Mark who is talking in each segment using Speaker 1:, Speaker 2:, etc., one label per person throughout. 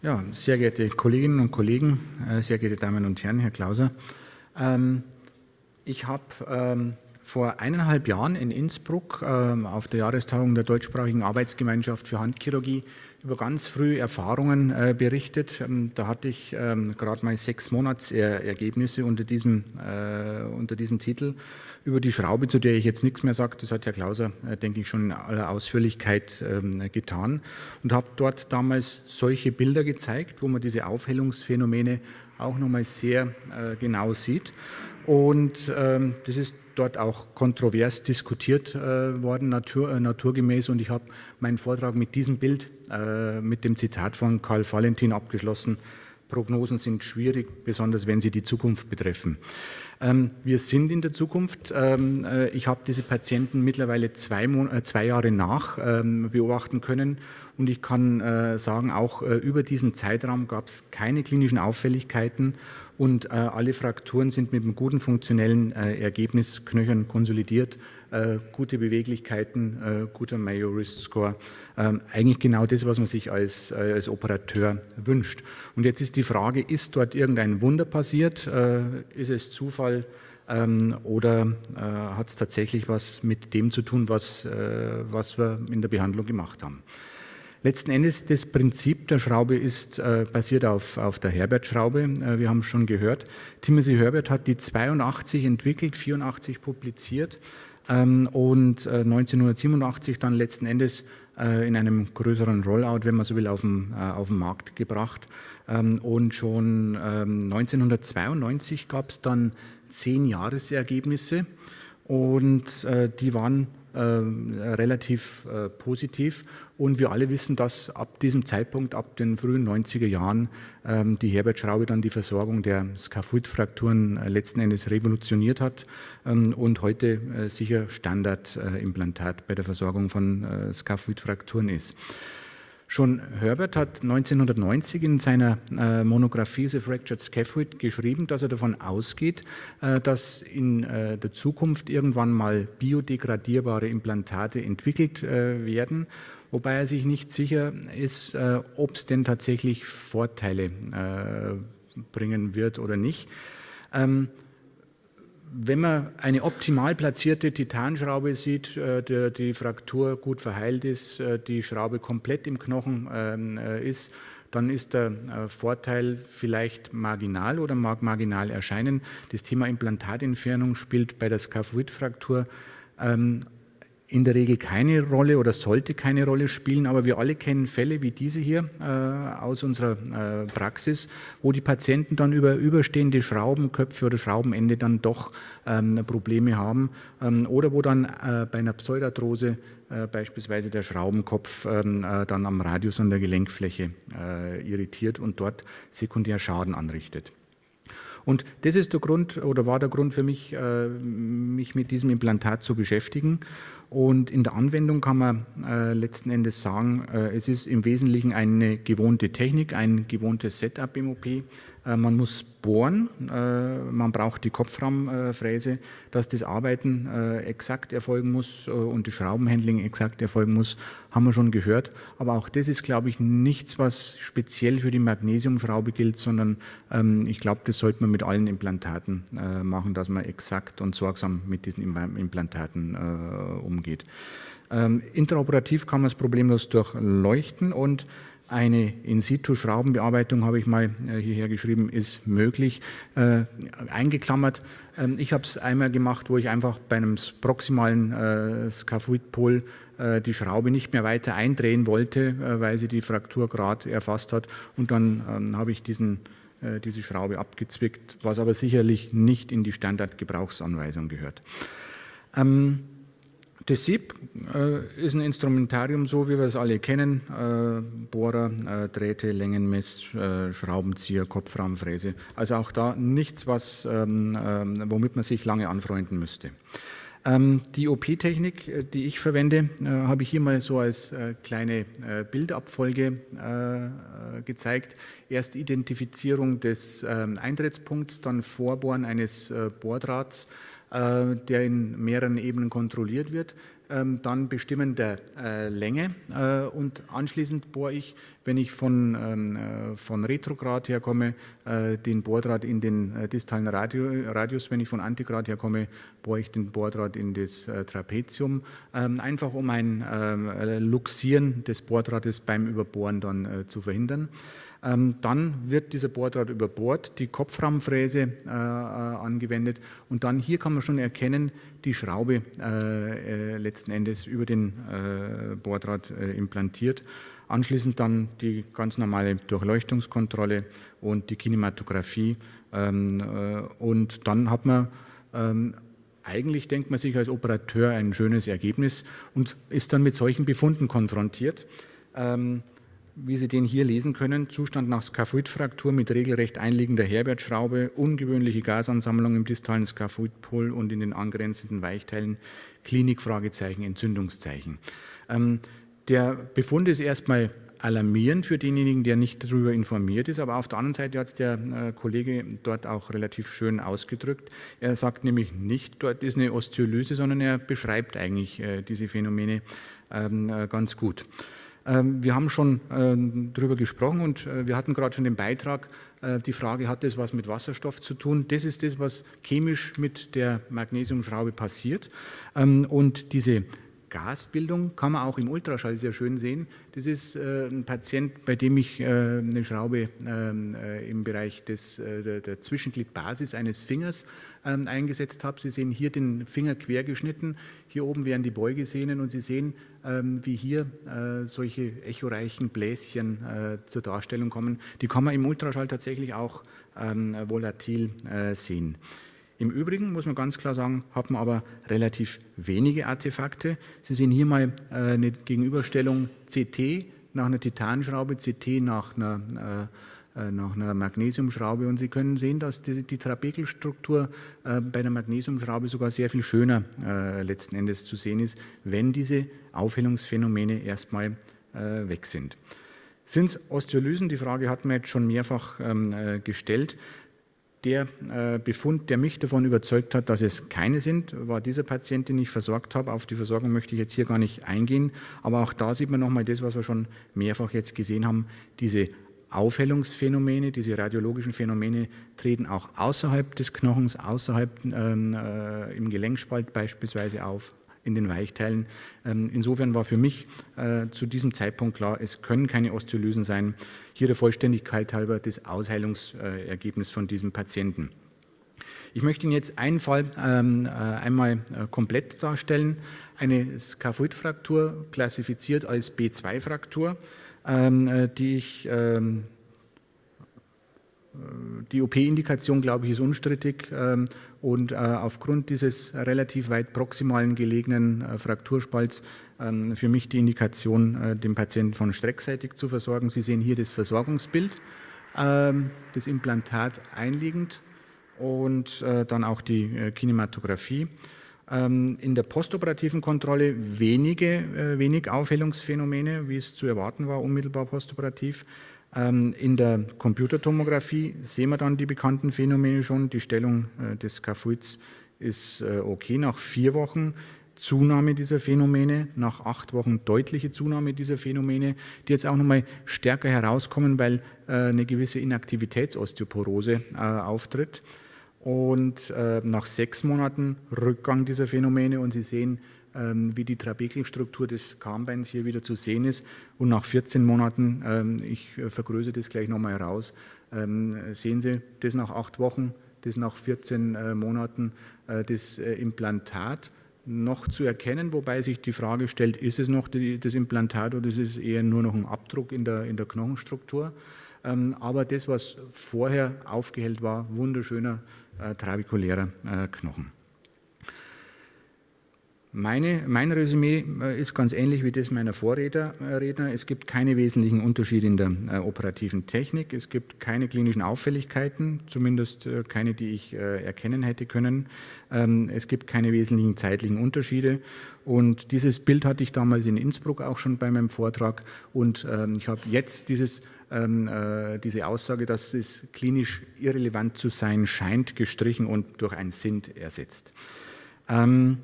Speaker 1: Ja, sehr geehrte Kolleginnen und Kollegen, äh, sehr geehrte Damen und Herren, Herr Klauser. Ähm, ich habe ähm, vor eineinhalb Jahren in Innsbruck ähm, auf der Jahrestagung der deutschsprachigen Arbeitsgemeinschaft für Handchirurgie über ganz frühe Erfahrungen äh, berichtet. Da hatte ich gerade mal sechs Monatsergebnisse unter diesem, äh, unter diesem Titel über die Schraube, zu der ich jetzt nichts mehr sage. Das hat Herr Klauser, denke ich, schon in aller Ausführlichkeit getan und habe dort damals solche Bilder gezeigt, wo man diese Aufhellungsphänomene auch nochmal sehr genau sieht. Und ähm, das ist dort auch kontrovers diskutiert äh, worden, natur, äh, naturgemäß. Und ich habe meinen Vortrag mit diesem Bild, äh, mit dem Zitat von Karl Valentin abgeschlossen. Prognosen sind schwierig, besonders wenn sie die Zukunft betreffen. Ähm, wir sind in der Zukunft. Ähm, äh, ich habe diese Patienten mittlerweile zwei, äh, zwei Jahre nach ähm, beobachten können und ich kann äh, sagen, auch über diesen Zeitraum gab es keine klinischen Auffälligkeiten und alle Frakturen sind mit einem guten funktionellen Ergebnis knöchern konsolidiert gute Beweglichkeiten, äh, guter Mayo Risk Score. Ähm, eigentlich genau das, was man sich als, äh, als Operateur wünscht. Und jetzt ist die Frage, ist dort irgendein Wunder passiert? Äh, ist es Zufall? Ähm, oder äh, hat es tatsächlich was mit dem zu tun, was, äh, was wir in der Behandlung gemacht haben? Letzten Endes, das Prinzip der Schraube ist äh, basiert auf, auf der Herbert-Schraube. Äh, wir haben schon gehört, Timothy Herbert hat die 82 entwickelt, 84 publiziert ähm, und 1987 äh, dann letzten Endes äh, in einem größeren Rollout, wenn man so will, auf den, äh, auf den Markt gebracht. Ähm, und schon 1992 gab es dann zehn Jahresergebnisse und die waren äh, relativ äh, positiv. Und wir alle wissen, dass ab diesem Zeitpunkt, ab den frühen 90er Jahren, ähm, die Herbert-Schraube dann die Versorgung der Skaphoid-Frakturen äh, letzten Endes revolutioniert hat ähm, und heute sicher Standardimplantat bei der Versorgung von Skaphoid-Frakturen ist. Schon Herbert hat 1990 in seiner äh, Monographie The Fractured Scaphoid geschrieben, dass er davon ausgeht, äh, dass in äh, der Zukunft irgendwann mal biodegradierbare Implantate entwickelt äh, werden, wobei er sich nicht sicher ist, äh, ob es denn tatsächlich Vorteile äh, bringen wird oder nicht. Ähm, wenn man eine optimal platzierte Titanschraube sieht, äh, der, die Fraktur gut verheilt ist, äh, die Schraube komplett im Knochen ähm, äh, ist, dann ist der Vorteil vielleicht marginal oder mag marginal erscheinen. Das Thema Implantatentfernung spielt bei der Skaphoid-Fraktur ähm, in der Regel keine Rolle oder sollte keine Rolle spielen, aber wir alle kennen Fälle wie diese hier äh, aus unserer äh, Praxis, wo die Patienten dann über überstehende Schraubenköpfe oder Schraubenende dann doch ähm, Probleme haben ähm, oder wo dann äh, bei einer Pseudarthrose äh, beispielsweise der Schraubenkopf ähm, äh, dann am Radius an der Gelenkfläche äh, irritiert und dort sekundär Schaden anrichtet. Und das ist der Grund oder war der Grund für mich, mich mit diesem Implantat zu beschäftigen. Und in der Anwendung kann man äh, letzten Endes sagen, äh, es ist im Wesentlichen eine gewohnte Technik, ein gewohntes Setup im OP. Äh, man muss bohren, äh, man braucht die Kopfraumfräse, dass das Arbeiten äh, exakt erfolgen muss und die Schraubenhandling exakt erfolgen muss, haben wir schon gehört. Aber auch das ist, glaube ich, nichts, was speziell für die Magnesiumschraube gilt, sondern ähm, ich glaube, das sollte man mit allen Implantaten machen, dass man exakt und sorgsam mit diesen Implantaten umgeht. Ähm, interoperativ kann man es problemlos durchleuchten und eine In-situ-Schraubenbearbeitung, habe ich mal äh, hierher geschrieben, ist möglich. Äh, eingeklammert, äh, ich habe es einmal gemacht, wo ich einfach bei einem proximalen äh, Scaphoidpol äh, die Schraube nicht mehr weiter eindrehen wollte, äh, weil sie die Fraktur gerade erfasst hat. Und dann ähm, habe ich diesen, diese Schraube abgezwickt, was aber sicherlich nicht in die Standardgebrauchsanweisung gehört. Ähm, das SIP äh, ist ein Instrumentarium, so wie wir es alle kennen. Äh, Bohrer, äh, Drähte, Längenmess, äh, Schraubenzieher, Kopfrahmenfräse. Also auch da nichts, was, ähm, ähm, womit man sich lange anfreunden müsste. Ähm, die OP-Technik, äh, die ich verwende, äh, habe ich hier mal so als kleine Bildabfolge gezeigt. Erst Identifizierung des ähm, Eintrittspunkts, dann Vorbohren eines Bohrdrahts, der in mehreren Ebenen kontrolliert wird. ähm, dann bestimmen der äh, Länge äh, und anschließend bohre ich, wenn ich von, ähm, äh, von Retrograd herkomme, äh, den Bohrdraht in den äh, distalen Radius, wenn ich von Antigrad herkomme, bohre ich den Bohrdraht in das äh, Trapezium, ähm, einfach um ein Luxieren des Bohrdrahtes beim Überbohren dann zu verhindern. Ähm, dann wird dieser Bohrdraht überbohrt, die Kopfraumfräse äh, angewendet und dann hier kann man schon erkennen, die Schraube äh, äh, letzten Endes über den äh, Bohrdraht äh, implantiert. Anschließend dann die ganz normale Durchleuchtungskontrolle und die Kinematographie ähm, äh, und dann hat man ähm, eigentlich denkt man sich als Operateur ein schönes Ergebnis und ist dann mit solchen Befunden konfrontiert. Wie Sie den hier lesen können, Zustand nach Skaphoidfraktur mit regelrecht einliegender Herbertschraube, ungewöhnliche Gasansammlung im distalen Skaphoidpol und in den angrenzenden Weichteilen, Klinik, Fragezeichen, Entzündungszeichen. Ähm, der Befund ist erstmal alarmierend für denjenigen, der nicht darüber informiert ist, aber auf der anderen Seite hat es der äh, Kollege dort auch relativ schön ausgedrückt. Er sagt nämlich nicht, dort ist eine Osteolyse, sondern er beschreibt eigentlich äh, diese Phänomene ähm, äh, ganz gut. Ähm, wir haben schon ähm, darüber gesprochen und äh, wir hatten gerade schon den Beitrag, äh, die Frage, hat das was mit Wasserstoff zu tun? Das ist das, was chemisch mit der Magnesiumschraube passiert. Ähm, und diese Gasbildung kann man auch im Ultraschall sehr schön sehen. Das ist äh, ein Patient, bei dem ich äh, eine Schraube ähm, äh, im Bereich des, der, der, Zwischengliedbasis eines Fingers ähm, eingesetzt habe. Sie sehen hier den Finger quer geschnitten. Hier oben werden die Beugesehnen und Sie sehen, ähm, wie hier solche echoreichen Bläschen zur Darstellung kommen. Die kann man im Ultraschall tatsächlich auch volatil sehen. Im Übrigen muss man ganz klar sagen, hat man aber relativ wenige Artefakte. Sie sehen hier mal äh, eine Gegenüberstellung CT nach einer Titanschraube, CT nach einer, äh, äh, nach einer Magnesiumschraube und Sie können sehen, dass die, die Trabekelstruktur bei der Magnesiumschraube sogar sehr viel schöner letzten Endes zu sehen ist, wenn diese Aufhellungsphänomene erstmal weg sind. Sind es Osteolysen? Die Frage hat man jetzt schon mehrfach ähm, gestellt. Der äh, Befund, der mich davon überzeugt hat, dass es keine sind, war dieser Patient, den ich versorgt habe. Auf die Versorgung möchte ich jetzt hier gar nicht eingehen, aber auch da sieht man nochmal das, was wir schon mehrfach jetzt gesehen haben, diese Aufhellungsphänomene, diese radiologischen Phänomene treten auch außerhalb des Knochens, außerhalb ähm, äh, im Gelenkspalt beispielsweise auf, in den Weichteilen. Ähm, insofern war für mich äh, zu diesem Zeitpunkt klar, es können keine Osteolysen sein. Hier der Vollständigkeit halber das Ausheilungsergebnis von diesem Patienten. Ich möchte Ihnen jetzt einen Fall ähm, äh, einmal äh, komplett darstellen. Eine Skaphoidfraktur, klassifiziert als B2-Fraktur, ähm, die ich die OP-Indikation, glaube ich, ist unstrittig ähm, und äh, aufgrund dieses relativ weit proximalen gelegenen äh, Frakturspalts ähm, für mich die Indikation, äh, den Patienten von streckseitig zu versorgen. Sie sehen hier das Versorgungsbild, ähm, das Implantat einliegend und dann auch die Kinematographie. In der postoperativen Kontrolle wenige, wenig Aufhellungsphänomene, wie es zu erwarten war, unmittelbar postoperativ. Ähm, in der Computertomographie sehen wir dann die bekannten Phänomene schon. Die Stellung äh, des Skaphoids ist äh, okay. Nach vier Wochen Zunahme dieser Phänomene, nach acht Wochen deutliche Zunahme dieser Phänomene, die jetzt auch nochmal stärker herauskommen, weil äh, eine gewisse Inaktivitätsosteoporose auftritt. Und nach sechs Monaten Rückgang dieser Phänomene und Sie sehen, wie die Trabekelstruktur des Kahnbeins hier wieder zu sehen ist. Und nach 14 Monaten, ähm, ich äh, vergrößere das gleich nochmal heraus, ähm, sehen Sie das nach acht Wochen, das nach 14 äh, Monaten, äh, das Implantat noch zu erkennen, wobei sich die Frage stellt, ist es noch das Implantat oder ist es eher nur noch ein Abdruck in der, in der Knochenstruktur. Aber das, was vorher aufgehellt war, wunderschöner trabekulärer Knochen. Meine, mein Resümee äh, ist ganz ähnlich wie das meiner Vorredner. Es gibt keine wesentlichen Unterschiede in der äh, operativen Technik. Es gibt keine klinischen Auffälligkeiten, zumindest äh, keine, die ich äh, erkennen hätte können. Ähm, es gibt keine wesentlichen zeitlichen Unterschiede. Und dieses Bild hatte ich damals in Innsbruck auch schon bei meinem Vortrag. Und ähm, ich habe jetzt dieses, ähm, äh, diese Aussage, dass es klinisch irrelevant zu sein scheint, gestrichen und durch ein SINT ersetzt. Ähm,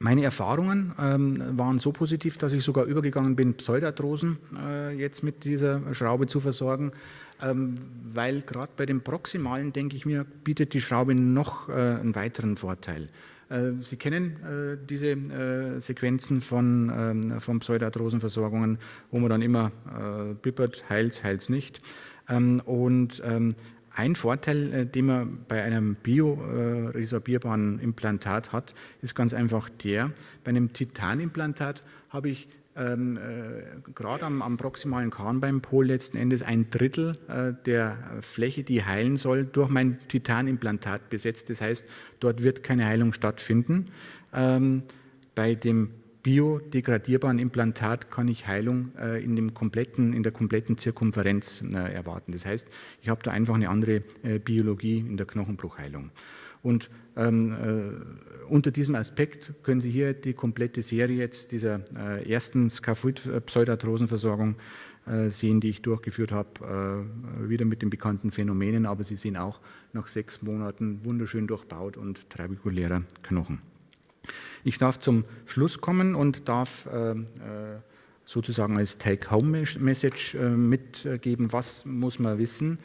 Speaker 1: Meine Erfahrungen ähm, waren so positiv, dass ich sogar übergegangen bin, Pseudarthrosen äh, jetzt mit dieser Schraube zu versorgen, ähm, weil gerade bei den Proximalen, denke ich mir, bietet die Schraube noch äh, einen weiteren Vorteil. Äh, Sie kennen äh, diese äh, Sequenzen von, ähm, von Pseudarthrosenversorgungen, wo man dann immer bippert, heils, heils nicht. Ähm, und ähm, ein Vorteil, äh, den man bei einem bioresorbierbaren Implantat hat, ist ganz einfach der, bei einem Titanimplantat habe ich ähm, äh, gerade am, am, proximalen Kahnbeinpol letzten Endes ein Drittel äh, der Fläche, die heilen soll, durch mein Titanimplantat besetzt. Das heißt, dort wird keine Heilung stattfinden. Ähm, bei dem biodegradierbaren Implantat kann ich Heilung äh, in, dem kompletten, in der kompletten Zirkumferenz äh, erwarten. Das heißt, ich habe da einfach eine andere äh, Biologie in der Knochenbruchheilung. Und ähm, äh, unter diesem Aspekt können Sie hier die komplette Serie jetzt dieser äh, ersten Skaphoid-Pseudarthrosenversorgung äh, sehen, die ich durchgeführt habe, wieder mit den bekannten Phänomenen, aber Sie sehen auch nach sechs Monaten wunderschön durchbaut und trabekulärer Knochen. Ich darf zum Schluss kommen und darf äh, äh, sozusagen als Take-Home-Message äh, mitgeben, was muss man wissen.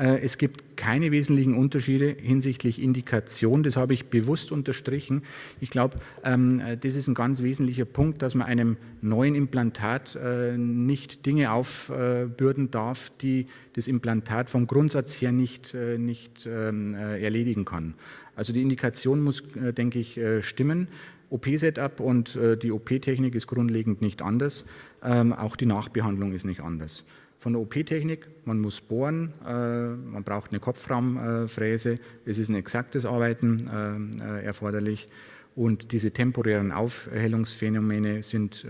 Speaker 1: Es gibt keine wesentlichen Unterschiede hinsichtlich Indikation, das habe ich bewusst unterstrichen. Ich glaube, ähm, das ist ein ganz wesentlicher Punkt, dass man einem neuen Implantat nicht Dinge aufbürden darf, die das Implantat vom Grundsatz her nicht, nicht ähm, erledigen kann. Also die Indikation muss, denke ich, stimmen. OP-Setup und äh, die OP-Technik ist grundlegend nicht anders. Ähm, auch die Nachbehandlung ist nicht anders. Von der OP-Technik, man muss bohren, äh, man braucht eine Kopfraumfräse, es ist ein exaktes Arbeiten äh, erforderlich und diese temporären Aufhellungsphänomene sind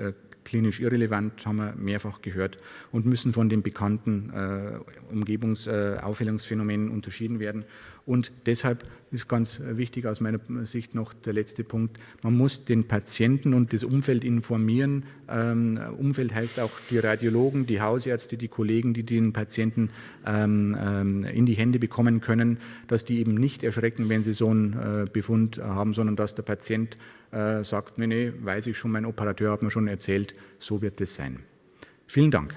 Speaker 1: klinisch irrelevant, haben wir mehrfach gehört, und müssen von den bekannten äh, Umgebungsaufhellungsphänomenen äh, unterschieden werden. Und deshalb ist ganz wichtig aus meiner Sicht noch der letzte Punkt, man muss den Patienten und das Umfeld informieren. Ähm, Umfeld heißt auch die Radiologen, die Hausärzte, die Kollegen, die den Patienten ähm, ähm, in die Hände bekommen können, dass die eben nicht erschrecken, wenn sie so einen äh, Befund haben, sondern dass der Patient äh, sagt, nee, nee, weiß ich schon, mein Operateur hat mir schon erzählt, so wird es sein. Vielen Dank.